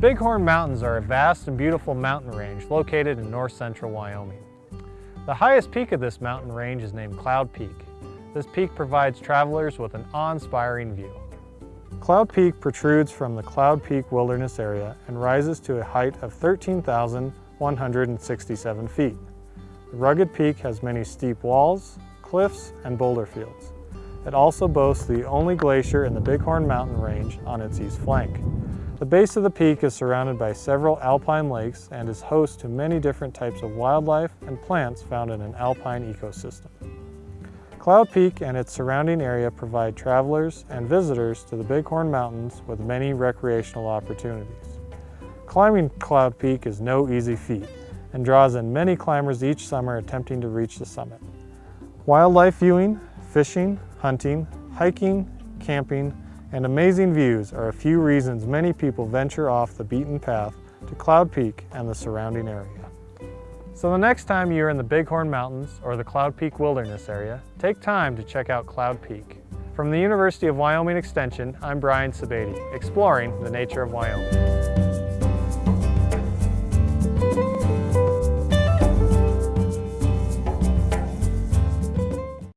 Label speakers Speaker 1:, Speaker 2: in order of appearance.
Speaker 1: Bighorn Mountains are a vast and beautiful mountain range located in north central Wyoming. The highest peak of this mountain range is named Cloud Peak. This peak provides travelers with an awe-inspiring view. Cloud Peak protrudes from the Cloud Peak Wilderness Area and rises to a height of 13,167 feet. The rugged peak has many steep walls, cliffs, and boulder fields. It also boasts the only glacier in the Bighorn Mountain Range on its east flank. The base of the peak is surrounded by several alpine lakes and is host to many different types of wildlife and plants found in an alpine ecosystem. Cloud Peak and its surrounding area provide travelers and visitors to the Bighorn Mountains with many recreational opportunities. Climbing Cloud Peak is no easy feat and draws in many climbers each summer attempting to reach the summit. Wildlife viewing, fishing, hunting, hiking, camping, and amazing views are a few reasons many people venture off the beaten path to Cloud Peak and the surrounding area. So the next time you're in the Bighorn Mountains or the Cloud Peak Wilderness area, take time to check out Cloud Peak. From the University of Wyoming Extension, I'm Brian Sebade, exploring the nature of Wyoming.